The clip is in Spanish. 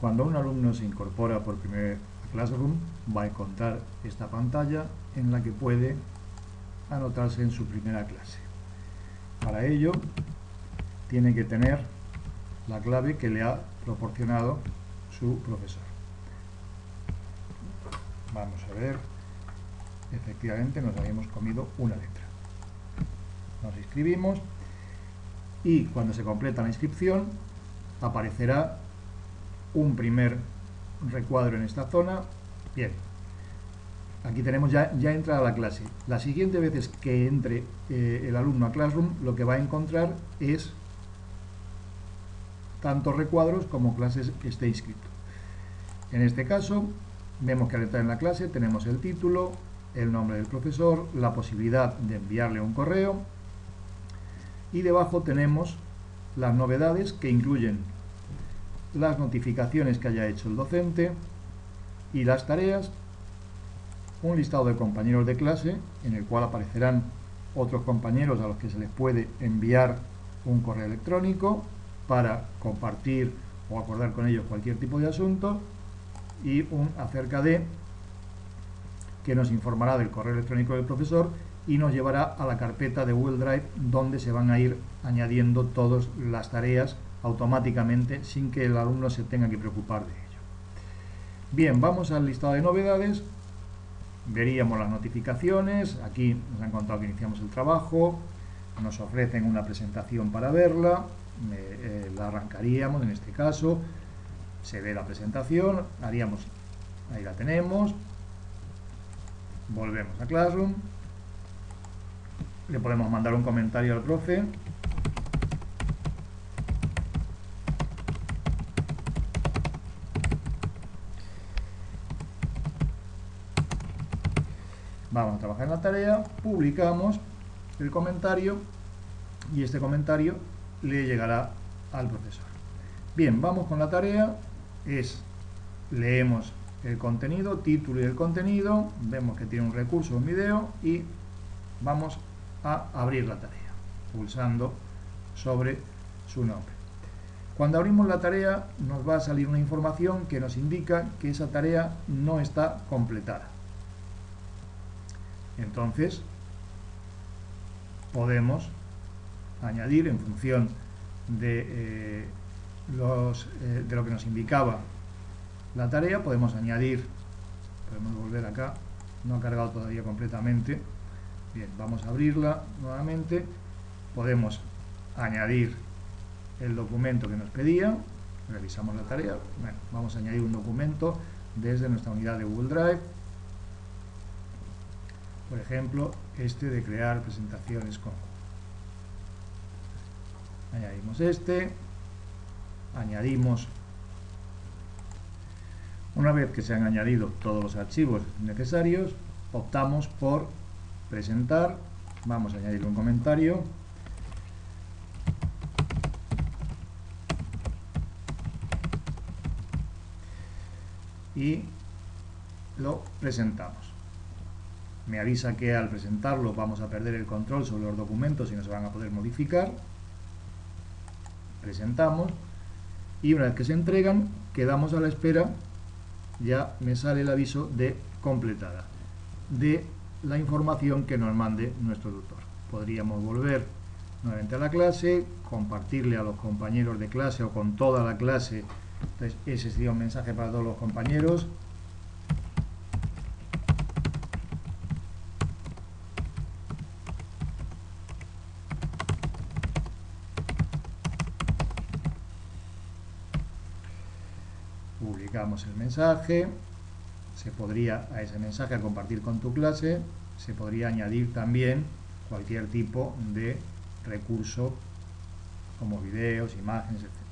Cuando un alumno se incorpora por primera vez a Classroom, va a encontrar esta pantalla en la que puede anotarse en su primera clase. Para ello, tiene que tener la clave que le ha proporcionado su profesor. Vamos a ver, efectivamente nos habíamos comido una letra. Nos inscribimos y cuando se completa la inscripción aparecerá un primer recuadro en esta zona. Bien, aquí tenemos ya, ya entrada la clase. La siguiente vez que entre eh, el alumno a Classroom, lo que va a encontrar es tanto recuadros como clases que esté inscrito. En este caso, vemos que al entrar en la clase tenemos el título, el nombre del profesor, la posibilidad de enviarle un correo y debajo tenemos las novedades que incluyen las notificaciones que haya hecho el docente y las tareas, un listado de compañeros de clase en el cual aparecerán otros compañeros a los que se les puede enviar un correo electrónico para compartir o acordar con ellos cualquier tipo de asunto y un acerca de que nos informará del correo electrónico del profesor y nos llevará a la carpeta de Google Drive donde se van a ir añadiendo todas las tareas automáticamente sin que el alumno se tenga que preocupar de ello. Bien, vamos al listado de novedades. Veríamos las notificaciones. Aquí nos han contado que iniciamos el trabajo. Nos ofrecen una presentación para verla. Eh, la arrancaríamos en este caso. Se ve la presentación. Haríamos, ahí la tenemos. Volvemos a Classroom. Le podemos mandar un comentario al profe Vamos a trabajar en la tarea, publicamos el comentario y este comentario le llegará al profesor. Bien, vamos con la tarea, es, leemos el contenido, título y el contenido, vemos que tiene un recurso, un video y vamos a abrir la tarea, pulsando sobre su nombre. Cuando abrimos la tarea nos va a salir una información que nos indica que esa tarea no está completada. Entonces, podemos añadir en función de, eh, los, eh, de lo que nos indicaba la tarea, podemos añadir, podemos volver acá, no ha cargado todavía completamente, bien, vamos a abrirla nuevamente, podemos añadir el documento que nos pedía, revisamos la tarea, vamos a añadir un documento desde nuestra unidad de Google Drive, por ejemplo, este de crear presentaciones con. Añadimos este, añadimos, una vez que se han añadido todos los archivos necesarios, optamos por presentar, vamos a añadir un comentario, y lo presentamos me avisa que al presentarlo vamos a perder el control sobre los documentos y no se van a poder modificar. Presentamos y una vez que se entregan quedamos a la espera, ya me sale el aviso de completada de la información que nos mande nuestro tutor. Podríamos volver nuevamente a la clase, compartirle a los compañeros de clase o con toda la clase, entonces ese sería un mensaje para todos los compañeros, publicamos el mensaje, se podría a ese mensaje a compartir con tu clase, se podría añadir también cualquier tipo de recurso como videos, imágenes, etc.